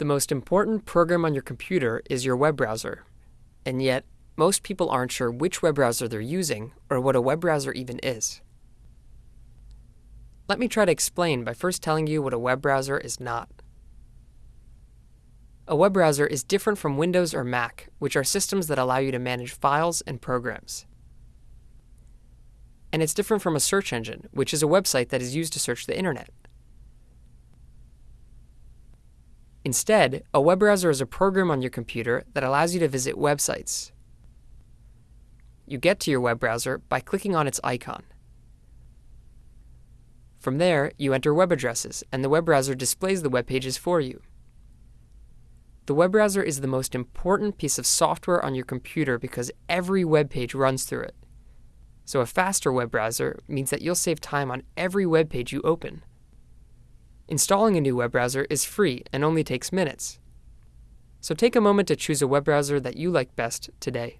The most important program on your computer is your web browser. And yet, most people aren't sure which web browser they're using or what a web browser even is. Let me try to explain by first telling you what a web browser is not. A web browser is different from Windows or Mac, which are systems that allow you to manage files and programs. And it's different from a search engine, which is a website that is used to search the internet. Instead, a web browser is a program on your computer that allows you to visit websites. You get to your web browser by clicking on its icon. From there, you enter web addresses, and the web browser displays the web pages for you. The web browser is the most important piece of software on your computer because every web page runs through it. So a faster web browser means that you'll save time on every web page you open. Installing a new web browser is free and only takes minutes. So take a moment to choose a web browser that you like best today.